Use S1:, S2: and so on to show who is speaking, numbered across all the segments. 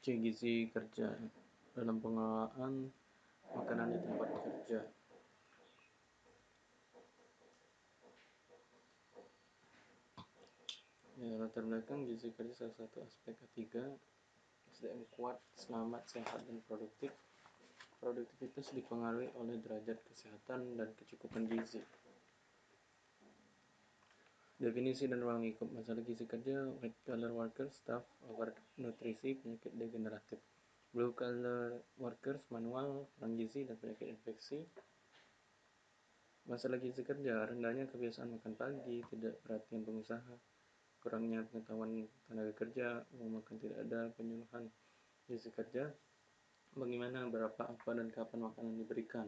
S1: C. Gizi kerja dalam pengelolaan makanan di tempat kerja. Ya, latar belakang gizi kerja salah satu aspek ketiga SDM kuat, selamat, sehat, dan produktif. Produktivitas dipengaruhi oleh derajat kesehatan dan kecukupan gizi. Definisi dan ruang lingkup masalah gizi kerja, white collar workers, staff, overnutrisi, penyakit degeneratif. Blue collar workers, manual, kurang gizi, dan penyakit infeksi. Masalah gizi kerja, rendahnya kebiasaan makan pagi, tidak perhatian pengusaha, kurangnya pengetahuan tenaga kerja, makan tidak ada, penyuluhan gizi kerja, bagaimana, berapa, apa, dan kapan makanan diberikan.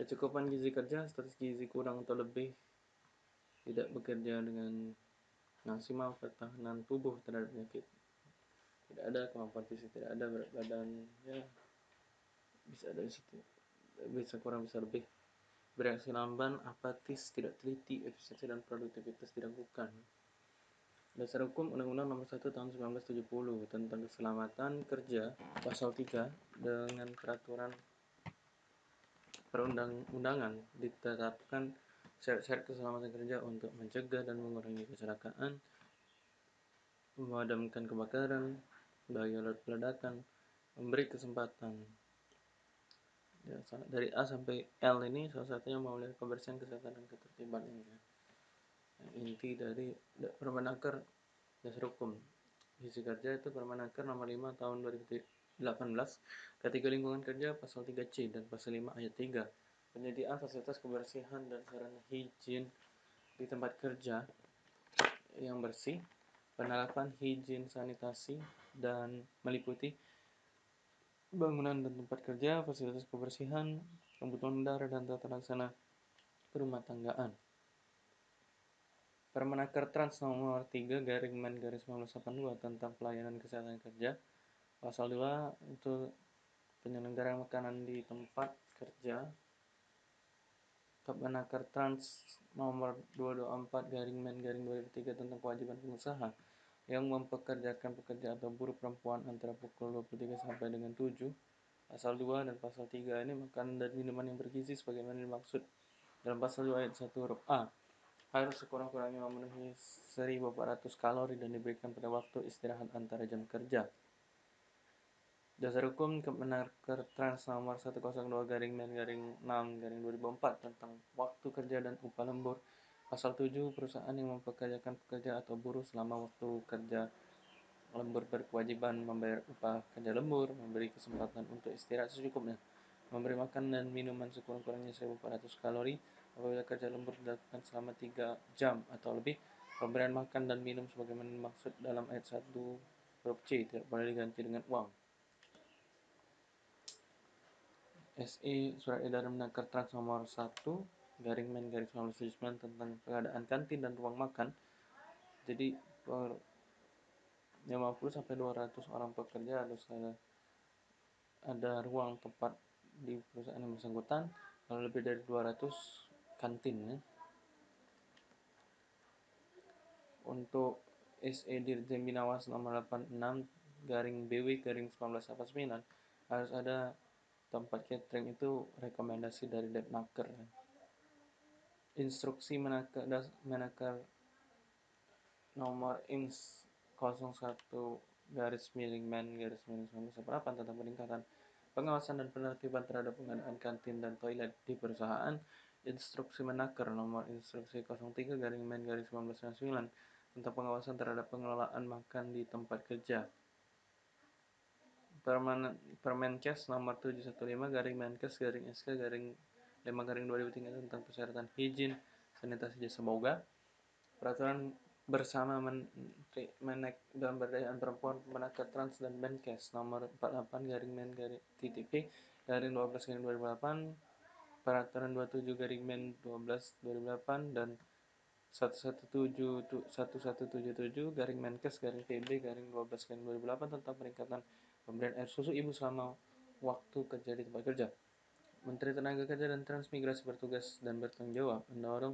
S1: Kecukupan gizi kerja, status gizi kurang atau lebih, tidak bekerja dengan maksimal pertahanan tubuh terhadap penyakit. Tidak ada kemampuan fisik, tidak ada berat badan, ya bisa ada bisa, bisa kurang bisa lebih bereaksi lamban, apatis, tidak teliti, efisiensi dan produktivitas diragukan. Dasar Hukum Undang-Undang Nomor 1 Tahun 1970 tentang Keselamatan Kerja Pasal 3 dengan peraturan perundang-undangan ditetapkan syarat-syarat keselamatan kerja untuk mencegah dan mengurangi kecelakaan, memadamkan kebakaran, bahaya ledakan, memberi kesempatan ya, dari A sampai L ini salah satunya memelihara kebersihan kesehatan dan ketertiban ini ya. Inti dari Permenaker dasar hukum gizi kerja itu Permenaker nomor 5 tahun 2018 ketiga lingkungan kerja pasal 3C dan pasal 5 ayat 3 penyediaan fasilitas kebersihan dan sarana higien di tempat kerja yang bersih penerapan higien sanitasi dan meliputi bangunan dan tempat kerja, fasilitas kebersihan, kebutuhan darah dan tata laksana rumah tanggaan. Permenaker Trans nomor 3 garing Men garis 1982 tentang pelayanan kesehatan kerja. Pasal 2 itu penyelenggaraan makanan di tempat kerja. Permenaker Trans nomor 224 garing Men garing 2003 tentang kewajiban pengusaha yang mempekerjakan pekerja atau buruh perempuan antara pukul 23 sampai dengan 7 pasal 2 dan pasal 3 ini makanan dan minuman yang bergizi sebagaimana dimaksud dalam pasal 2 ayat 1 huruf A harus sekurang-kurangnya memenuhi 1400 kalori dan diberikan pada waktu istirahat antara jam kerja. Dasar hukum Kemenaker Trans nomor 102 garing men garing 6 garing 2004 tentang waktu kerja dan upah lembur Pasal 7, perusahaan yang mempekerjakan pekerja atau buruh selama waktu kerja lembur berkewajiban membayar upah kerja lembur, memberi kesempatan untuk istirahat secukupnya, memberi makan dan minuman sekurang-kurangnya 1400 kalori apabila kerja lembur dilakukan selama 3 jam atau lebih, pemberian makan dan minum sebagaimana dimaksud dalam ayat 1 huruf C tidak boleh diganti dengan uang. SE Surat Edaran Menaker Trans nomor 1 garing men garing 1979 tentang pengadaan kantin dan ruang makan jadi per 50 sampai 200 orang pekerja harus ada, ada ruang tempat di perusahaan yang bersangkutan kalau lebih dari 200 kantin ya. untuk SE Dirjen Binawas nomor 86 garing BW garing 1989 harus ada tempat catering itu rekomendasi dari Depnaker ya. Instruksi menakar, menakar nomor ins 01 garis miring men garis miring 1998 tentang peningkatan pengawasan dan penertiban terhadap pengadaan kantin dan toilet di perusahaan. Instruksi menakar nomor instruksi 03 garing men garis 1999 tentang pengawasan terhadap pengelolaan makan di tempat kerja Permenkes nomor 715 garing Menkes garing SK garing 5 garing 2003 tentang persyaratan hijin sanitasi jasa boga peraturan bersama Menteri Menek dan Berdayaan Perempuan Menaker Trans dan Menkes nomor 48 garing Men garing TTP garing 12 garing 2008 peraturan 27 garing Men 12 2008 dan 117 1177 garing Menkes garing PB garing 12 garing 2008 tentang peningkatan pemberian air susu ibu selama waktu kerja di tempat kerja. Menteri Tenaga Kerja dan Transmigrasi bertugas dan bertanggung jawab mendorong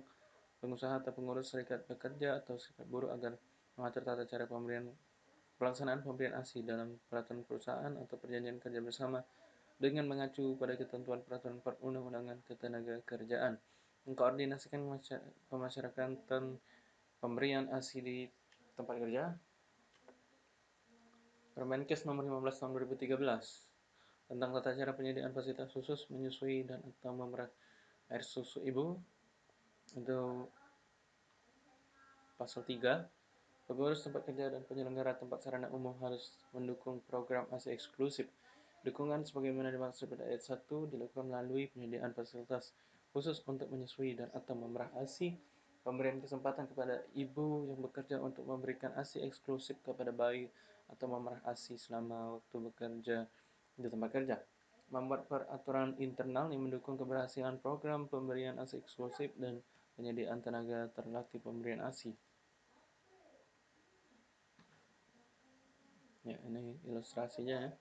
S1: pengusaha atau pengurus serikat pekerja atau serikat buruh agar mengatur tata cara pemberian pelaksanaan pemberian ASI dalam peraturan perusahaan atau perjanjian kerja bersama dengan mengacu pada ketentuan peraturan perundang-undangan ketenagakerjaan, mengkoordinasikan pemasyarakatan pemberian ASI di tempat kerja, Permenkes nomor 15 tahun 2013 tentang tata cara penyediaan fasilitas khusus menyusui dan atau memerah air susu ibu itu pasal 3 pengurus tempat kerja dan penyelenggara tempat sarana umum harus mendukung program ASI eksklusif. Dukungan sebagaimana dimaksud pada ayat 1 dilakukan melalui penyediaan fasilitas khusus untuk menyusui dan atau memerah ASI pemberian kesempatan kepada ibu yang bekerja untuk memberikan ASI eksklusif kepada bayi atau memerah ASI selama waktu bekerja di tempat kerja. Membuat peraturan internal yang mendukung keberhasilan program pemberian ASI eksklusif dan penyediaan tenaga terlatih pemberian ASI. Ya, ini ilustrasinya ya.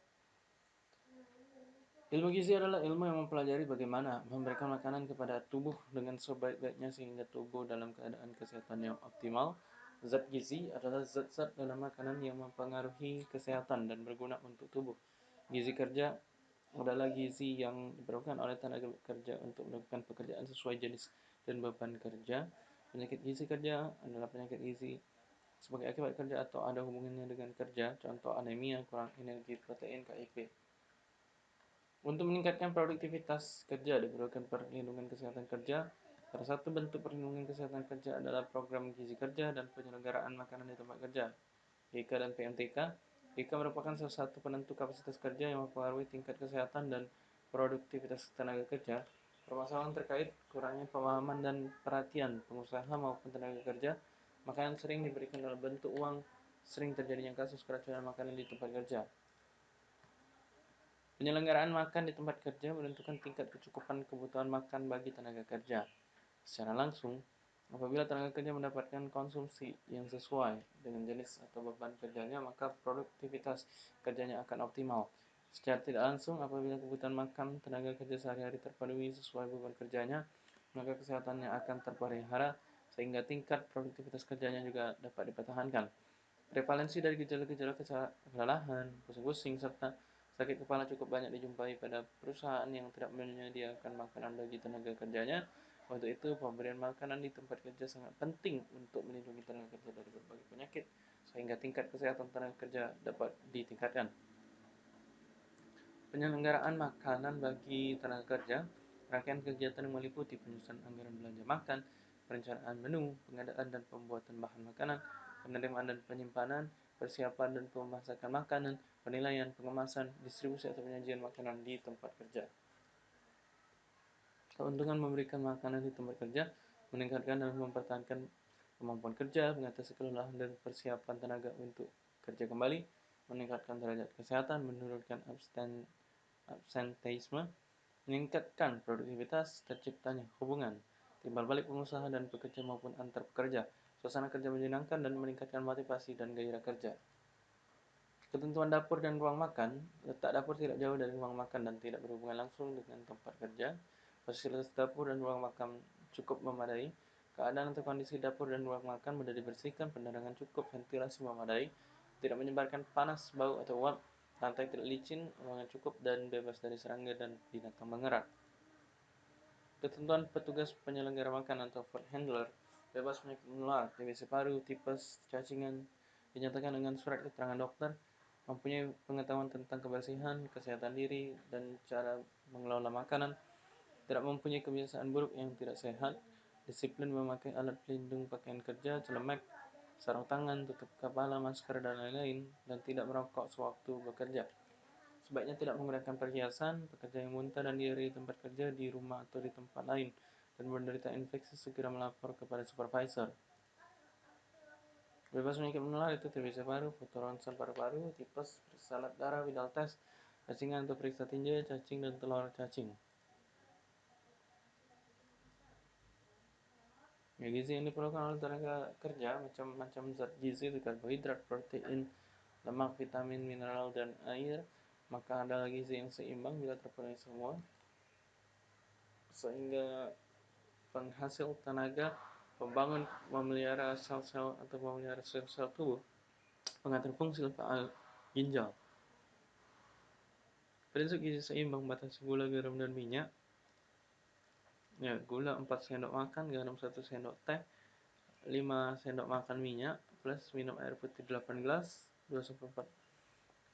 S1: Ilmu gizi adalah ilmu yang mempelajari bagaimana memberikan makanan kepada tubuh dengan sebaik-baiknya sehingga tubuh dalam keadaan kesehatan yang optimal. Zat gizi adalah zat-zat dalam makanan yang mempengaruhi kesehatan dan berguna untuk tubuh. Gizi kerja adalah gizi yang diperlukan oleh tenaga kerja untuk melakukan pekerjaan sesuai jenis dan beban kerja. Penyakit gizi kerja adalah penyakit gizi sebagai akibat kerja atau ada hubungannya dengan kerja, contoh anemia, kurang energi, protein, KIP. Untuk meningkatkan produktivitas kerja diperlukan perlindungan kesehatan kerja. Salah satu bentuk perlindungan kesehatan kerja adalah program gizi kerja dan penyelenggaraan makanan di tempat kerja. PK dan PMTK. PK merupakan salah satu penentu kapasitas kerja yang mempengaruhi tingkat kesehatan dan produktivitas tenaga kerja. Permasalahan terkait kurangnya pemahaman dan perhatian pengusaha maupun tenaga kerja. Makanan sering diberikan dalam bentuk uang, sering terjadinya kasus keracunan makanan di tempat kerja. Penyelenggaraan makan di tempat kerja menentukan tingkat kecukupan kebutuhan makan bagi tenaga kerja. Secara langsung, apabila tenaga kerja mendapatkan konsumsi yang sesuai dengan jenis atau beban kerjanya, maka produktivitas kerjanya akan optimal. Secara tidak langsung, apabila kebutuhan makan tenaga kerja sehari-hari terpenuhi sesuai beban kerjanya, maka kesehatannya akan terpelihara sehingga tingkat produktivitas kerjanya juga dapat dipertahankan. Prevalensi dari gejala-gejala kelelahan, pusing-pusing, serta Sakit kepala cukup banyak dijumpai pada perusahaan yang tidak menyediakan makanan bagi tenaga kerjanya. Untuk itu, pemberian makanan di tempat kerja sangat penting untuk melindungi tenaga kerja dari berbagai penyakit, sehingga tingkat kesehatan tenaga kerja dapat ditingkatkan. Penyelenggaraan makanan bagi tenaga kerja, rangkaian kegiatan yang meliputi penyusunan anggaran belanja makan, perencanaan menu, pengadaan dan pembuatan bahan makanan, penerimaan dan penyimpanan, persiapan dan pemasakan makanan, penilaian, pengemasan, distribusi atau penyajian makanan di tempat kerja. Keuntungan memberikan makanan di tempat kerja meningkatkan dan mempertahankan kemampuan kerja, mengatasi kelelahan dan persiapan tenaga untuk kerja kembali, meningkatkan derajat kesehatan, menurunkan absen, absenteisme, meningkatkan produktivitas, terciptanya hubungan, timbal balik pengusaha dan pekerja maupun antar pekerja, suasana kerja menyenangkan dan meningkatkan motivasi dan gairah kerja. Ketentuan dapur dan ruang makan, letak dapur tidak jauh dari ruang makan dan tidak berhubungan langsung dengan tempat kerja. Fasilitas dapur dan ruang makan cukup memadai. Keadaan atau kondisi dapur dan ruang makan mudah dibersihkan, penerangan cukup, ventilasi memadai, tidak menyebarkan panas, bau atau uap, lantai tidak licin, ruangan cukup dan bebas dari serangga dan binatang mengerat. Ketentuan petugas penyelenggara makan atau food handler bebas penyakit menular, TBC paru, tipes, cacingan, dinyatakan dengan surat keterangan dokter, mempunyai pengetahuan tentang kebersihan, kesehatan diri, dan cara mengelola makanan, tidak mempunyai kebiasaan buruk yang tidak sehat, disiplin memakai alat pelindung pakaian kerja, celemek, sarung tangan, tutup kepala, masker, dan lain-lain, dan tidak merokok sewaktu bekerja. Sebaiknya tidak menggunakan perhiasan, pekerja yang muntah dan diare di tempat kerja, di rumah atau di tempat lain dan menderita infeksi segera melapor kepada supervisor. Bebas penyakit menular itu TBC paru, foto ronsen paru-paru, tipes, salat darah, vital test, cacingan atau periksa tinja, cacing dan telur cacing. Ya, gizi yang diperlukan oleh tenaga kerja macam-macam zat gizi karbohidrat, protein, lemak, vitamin, mineral, dan air. Maka adalah gizi yang seimbang bila terpenuhi semua. Sehingga penghasil tenaga, pembangun, memelihara sel-sel atau memelihara sel-sel tubuh. pengatur fungsi faal ginjal. Prinsip gizi seimbang batasi gula, garam, dan minyak. Ya, gula 4 sendok makan, garam 1 sendok teh, 5 sendok makan minyak, plus minum air putih 8 gelas, 2 sampai 4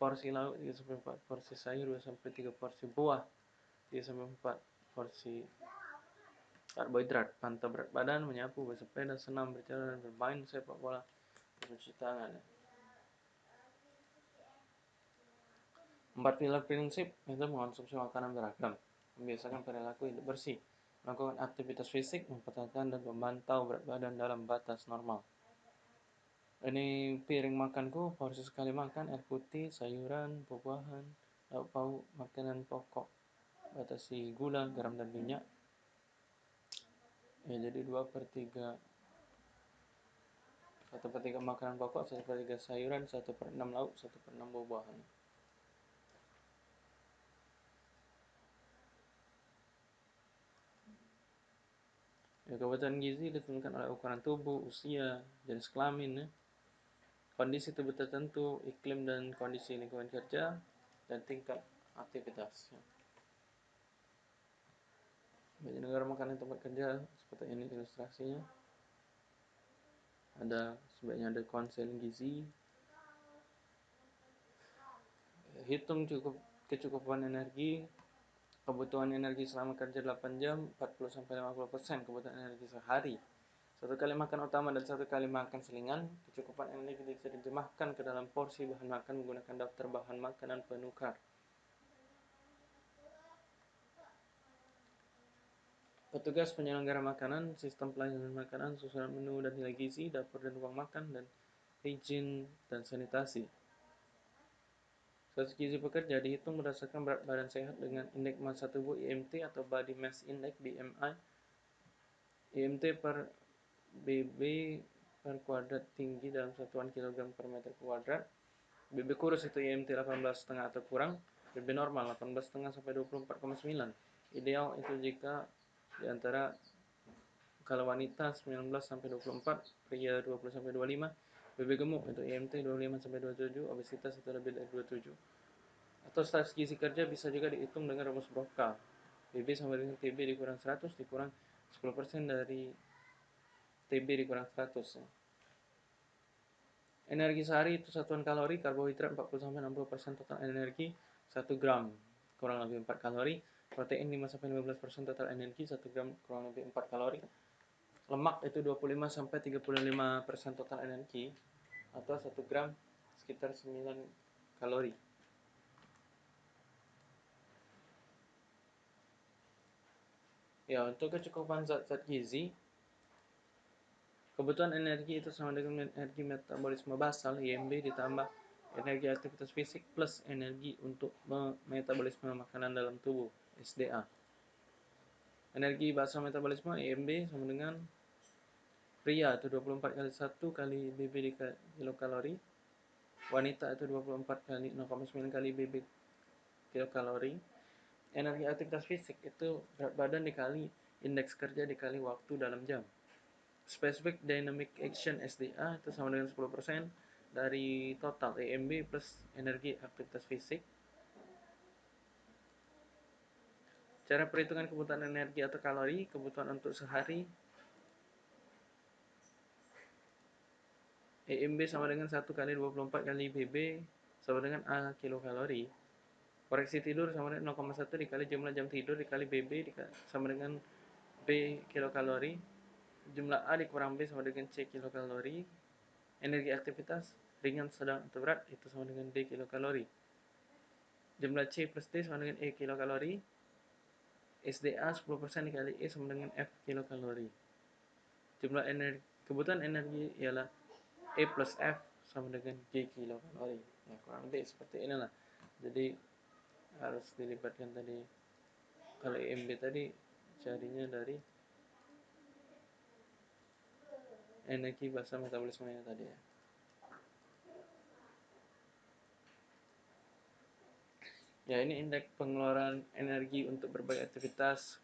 S1: porsi lauk, 3 sampai 4 porsi sayur, 2 sampai 3 porsi buah, 3 sampai 4 porsi karbohidrat, pantau berat badan, menyapu, bersepeda, senam, berjalan, bermain sepak bola, mencuci tangan. Empat pilar prinsip itu mengonsumsi makanan beragam, membiasakan perilaku hidup bersih, melakukan aktivitas fisik, mempertahankan dan memantau berat badan dalam batas normal. Ini piring makanku, porsi sekali makan, air putih, sayuran, buah-buahan, lauk pauk, makanan pokok, batasi gula, garam, dan minyak. Ya, jadi 2 per 3 1 per 3 makanan pokok, 1 per 3 sayuran, 1 per 6 lauk, 1 per 6 buah-buahan. Ya, kebutuhan gizi ditentukan oleh ukuran tubuh, usia, jenis kelamin, ya. kondisi tubuh tertentu, iklim dan kondisi lingkungan kerja, dan tingkat aktivitas. Ya. Bagi negara makanan tempat kerja, seperti ini ilustrasinya. Ada sebaiknya ada konsel gizi. Hitung cukup kecukupan energi, kebutuhan energi selama kerja 8 jam 40 sampai 50% kebutuhan energi sehari. Satu kali makan utama dan satu kali makan selingan, kecukupan energi bisa diterjemahkan ke dalam porsi bahan makan menggunakan daftar bahan makanan penukar. Petugas penyelenggara makanan, sistem pelayanan makanan, susunan menu dan nilai gizi, dapur dan ruang makan, dan izin dan sanitasi. Status gizi pekerja dihitung berdasarkan berat badan sehat dengan indeks massa tubuh IMT atau Body Mass Index BMI. IMT per BB per kuadrat tinggi dalam satuan kilogram per meter kuadrat. BB kurus itu IMT 18,5 atau kurang. BB normal 18,5 sampai 24,9. Ideal itu jika di antara kalau wanita 19 sampai 24, pria 20 sampai 25, BB gemuk itu IMT 25 sampai 27, obesitas itu lebih dari 27. Atau status gizi kerja bisa juga dihitung dengan rumus Broca. BB sama dengan TB dikurang 100 dikurang 10% dari TB dikurang 100 ya. Energi sehari itu satuan kalori, karbohidrat 40 sampai 60% total energi 1 gram kurang lebih 4 kalori, protein 5 sampai 15% total energi 1 gram kurang lebih 4 kalori. Lemak itu 25 sampai 35% total energi atau 1 gram sekitar 9 kalori. Ya, untuk kecukupan zat-zat gizi, kebutuhan energi itu sama dengan energi metabolisme basal IMB ditambah energi aktivitas fisik plus energi untuk metabolisme makanan dalam tubuh SDA. Energi basal metabolisme IMB sama dengan pria itu 24 kali 1 kali BB kilokalori wanita itu 24 kali 0,9 kali BB kilokalori energi aktivitas fisik itu berat badan dikali indeks kerja dikali waktu dalam jam. Specific dynamic action SDA itu sama dengan 10% dari total EMB plus energi aktivitas fisik. Cara perhitungan kebutuhan energi atau kalori kebutuhan untuk sehari EMB sama dengan 1 kali 24 kali BB sama dengan A kilokalori. Koreksi tidur sama dengan 0,1 dikali jumlah jam tidur dikali BB sama dengan B kilokalori. Jumlah A dikurang B sama dengan C kilokalori. Energi aktivitas ringan, sedang, atau berat itu sama dengan D kilokalori. Jumlah C plus D sama dengan E kilokalori. SDA 10% dikali E sama dengan F kilokalori. Jumlah energi, kebutuhan energi ialah E plus F sama dengan G kilokalori. Ya, kurang lebih seperti inilah. Jadi harus dilibatkan tadi kalau EMB tadi carinya dari energi basal metabolismenya tadi ya. Ya ini indeks pengeluaran energi untuk berbagai aktivitas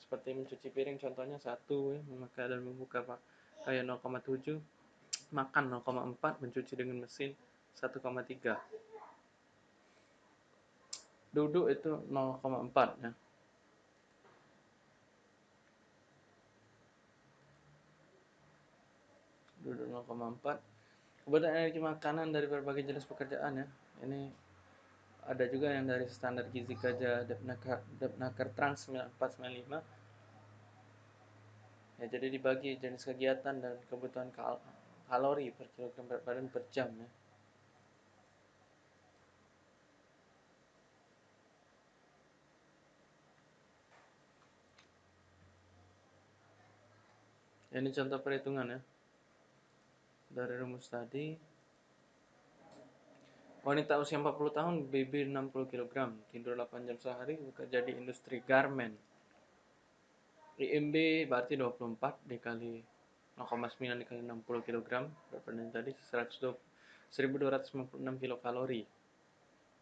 S1: seperti mencuci piring contohnya satu ya memakai dan membuka pak kayak 0,7 makan 0,4 mencuci dengan mesin 1,3 duduk itu 0,4 ya. Duduk 0,4 kebutuhan energi makanan dari berbagai jenis pekerjaan ya. Ini ada juga yang dari standar gizi kerja Depnaker, Trans 9495 ya jadi dibagi jenis kegiatan dan kebutuhan kalori per kilogram berat badan per jam ya. Ini contoh perhitungan ya. Dari rumus tadi wanita usia 40 tahun BB 60 kg tidur 8 jam sehari bekerja di industri garment IMB berarti 24 dikali 0,9 dikali 60 kg berat badan tadi? 120 1256 kilokalori.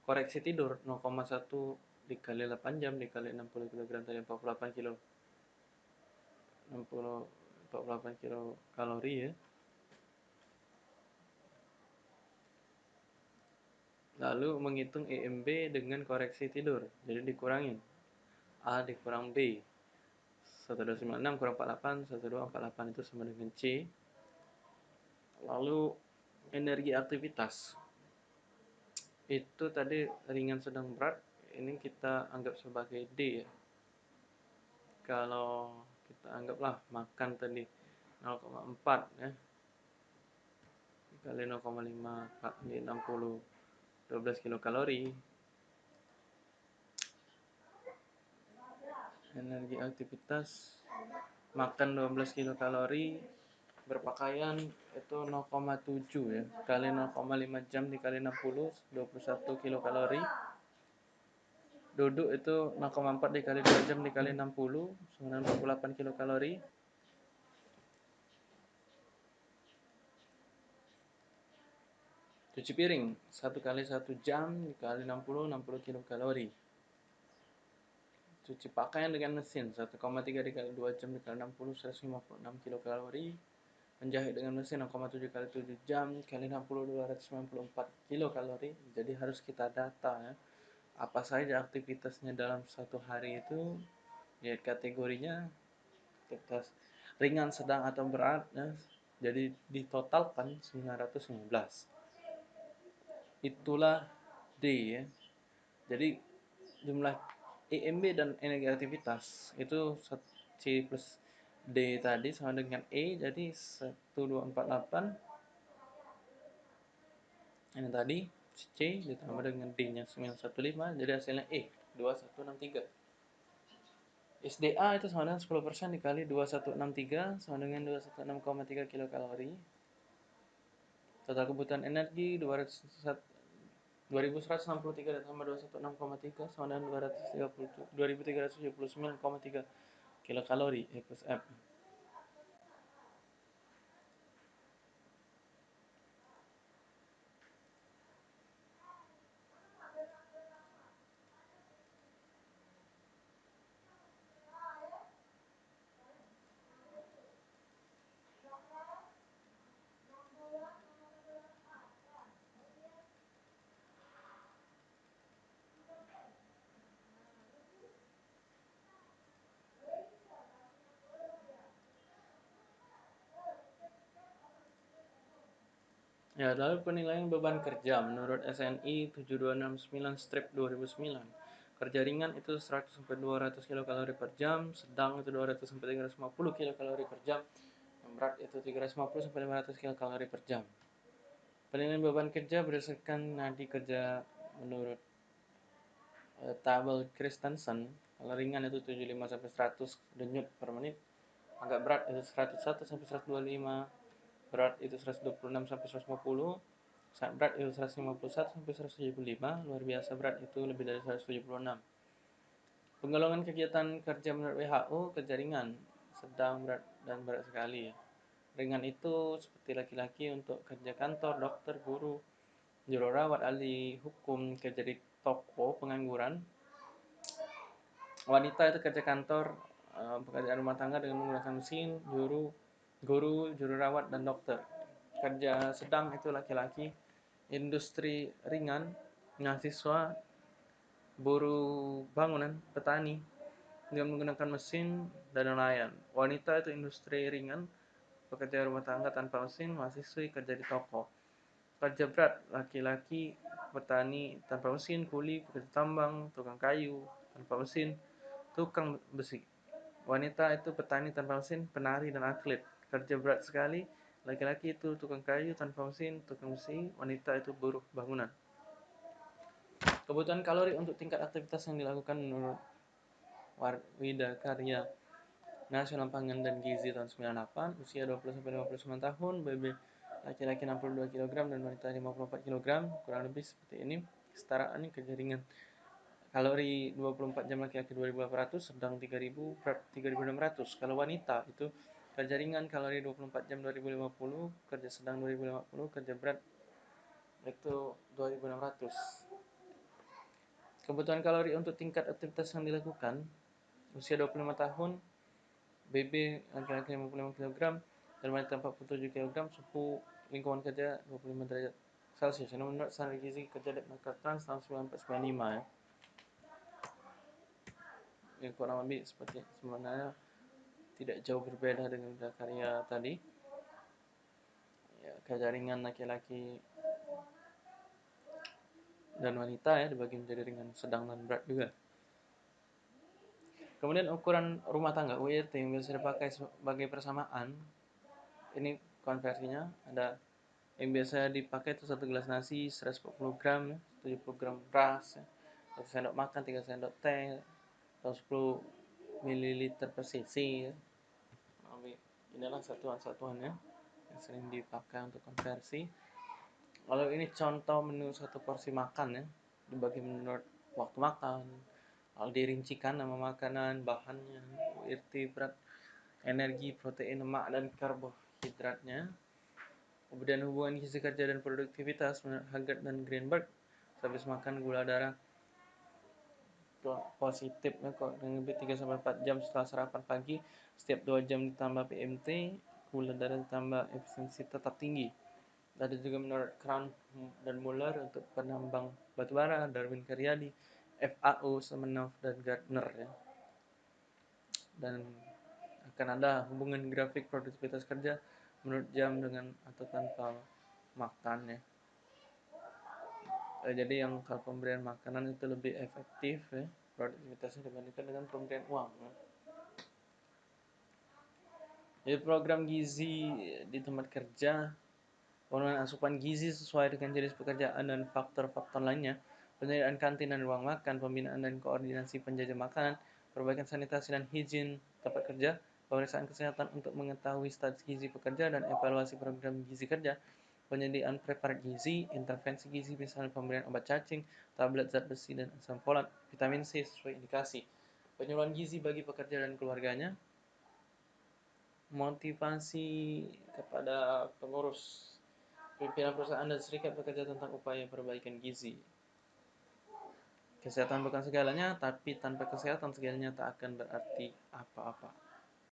S1: Koreksi tidur 0,1 dikali 8 jam dikali 60 kg tadi 48 kilo. 60 48 kilo kalori ya. Lalu menghitung EMB dengan koreksi tidur jadi dikurangin. A dikurang B 1296 kurang 48 1248 itu sama dengan C. Lalu energi aktivitas. Itu tadi ringan sedang berat ini kita anggap sebagai D ya. Kalau kita anggaplah makan tadi 0,4 ya. Kali 0,5 kali 60 12 kilokalori energi aktivitas makan 12 kilokalori berpakaian itu 0,7 ya. Kali 0,5 jam dikali 60 21 kilokalori. Duduk itu 0,4 dikali 2 jam dikali 60 98 kilokalori. Cuci piring, satu kali satu jam dikali 60, 60 kilokalori. Cuci pakaian dengan mesin, 1,3 dikali 2 jam dikali 60, 156 kilokalori. Menjahit dengan mesin 0,7 kali 7 jam kali 60, 294 kilokalori. Jadi harus kita data ya. Apa saja aktivitasnya dalam satu hari itu. Lihat kategorinya, aktivitas ringan, sedang, atau berat. Ya. Jadi ditotalkan 915 itulah D ya. Jadi jumlah EMB dan energi aktivitas itu C plus D tadi sama dengan E jadi 1248 ini tadi C ditambah dengan D nya 915 jadi hasilnya E 2163 SDA itu sama dengan 10% dikali 2163 sama dengan 216,3 kilokalori. Total kebutuhan energi 200 2163 ditambah 216,3 sama dengan 230 2379,3 kilokalori E plus F. Ya, lalu penilaian beban kerja menurut SNI 7269 strip 2009. Kerja ringan itu 100 sampai 200 kilokalori per jam, sedang itu 200 sampai 350 kilokalori per jam, yang berat itu 350 sampai 500 kilokalori per jam. Penilaian beban kerja berdasarkan nadi kerja menurut uh, tabel Christensen. Kalau ringan itu 75 sampai 100 denyut per menit, agak berat itu 101 sampai 125 berat itu 126 sampai 150 sangat berat itu 151 sampai 175 luar biasa berat itu lebih dari 176 penggolongan kegiatan kerja menurut WHO kerja ringan. Sedang berat dan berat sekali. Ringan itu seperti laki-laki untuk kerja kantor dokter guru jururawat ahli hukum kerja di toko pengangguran. Wanita itu kerja kantor eh, pekerjaan rumah tangga dengan menggunakan mesin juru guru, juru rawat, dan dokter. Kerja sedang itu laki-laki industri ringan, mahasiswa, buruh bangunan, petani, dengan menggunakan mesin dan nelayan. Wanita itu industri ringan, pekerja rumah tangga tanpa mesin, mahasiswi kerja di toko. Kerja berat, laki-laki, petani tanpa mesin, kuli, pekerja tambang, tukang kayu tanpa mesin, tukang besi. Wanita itu petani tanpa mesin, penari dan atlet. Kerja berat sekali, laki-laki itu tukang kayu tanpa mesin, tukang besi, wanita itu buruh bangunan. Kebutuhan kalori untuk tingkat aktivitas yang dilakukan menurut Warwida Karya Nasional Pangan dan Gizi tahun 98, usia 20-59 tahun, BB laki-laki 62 kg dan wanita 54 kg, kurang lebih seperti ini. Kesetaraan ini kerja ringan. Kalori 24 jam laki-laki 2800, sedang 3000, berat 3600. Kalau wanita itu kerja ringan kalori 24 jam 2050, kerja sedang 2050, kerja berat itu 2600. Kebutuhan kalori untuk tingkat aktivitas yang dilakukan usia 25 tahun, BB laki-laki 55 kg dan wanita 47 kg, suhu lingkungan kerja 25 derajat Celcius. Ini menurut standar gizi kerja Deknaker Trans tahun 1995 ya. Ya kurang lebih seperti sebenarnya tidak jauh berbeda dengan karya tadi. Ya, kerja ringan laki-laki dan wanita ya dibagi menjadi ringan, sedang dan berat juga. Kemudian ukuran rumah tangga UIT yang biasa dipakai sebagai persamaan ini konversinya ada yang biasa dipakai itu satu gelas nasi 140 gram ya, 70 gram beras ya, satu sendok makan tiga sendok teh atau 10 ml per cc ya. inilah satuan-satuannya yang sering dipakai untuk konversi kalau ini contoh menu satu porsi makan ya, dibagi menurut waktu makan, lalu dirincikan nama makanan, bahannya, URT, berat, energi, protein, lemak, dan karbohidratnya. Kemudian hubungan gizi kerja dan produktivitas menurut Haggard dan Greenberg. Habis makan gula darah positif ya, kok lebih 3 sampai 4 jam setelah sarapan pagi, setiap 2 jam ditambah PMT, gula darah ditambah efisiensi tetap tinggi. Ada juga menurut Crown dan Muller untuk penambang batubara, Darwin Karyadi, FAO, Semenov, dan Gardner ya. Dan akan ada hubungan grafik produktivitas kerja menurut jam dengan atau tanpa makan ya. Eh, jadi yang kalau pemberian makanan itu lebih efektif ya produktivitasnya dibandingkan dengan pemberian uang. Ya. Jadi program gizi di tempat kerja Pemenuhan asupan gizi sesuai dengan jenis pekerjaan dan faktor-faktor lainnya, penyediaan kantin dan ruang makan, pembinaan dan koordinasi penjajah makanan, perbaikan sanitasi dan hijin tempat kerja, pemeriksaan kesehatan untuk mengetahui status gizi pekerja dan evaluasi program gizi kerja, penyediaan preparat gizi, intervensi gizi misalnya pemberian obat cacing, tablet zat besi dan asam folat, vitamin C sesuai indikasi, penyuluhan gizi bagi pekerja dan keluarganya, motivasi kepada pengurus Pimpinan perusahaan dan serikat bekerja tentang upaya perbaikan gizi. Kesehatan bukan segalanya, tapi tanpa kesehatan segalanya tak akan berarti apa-apa.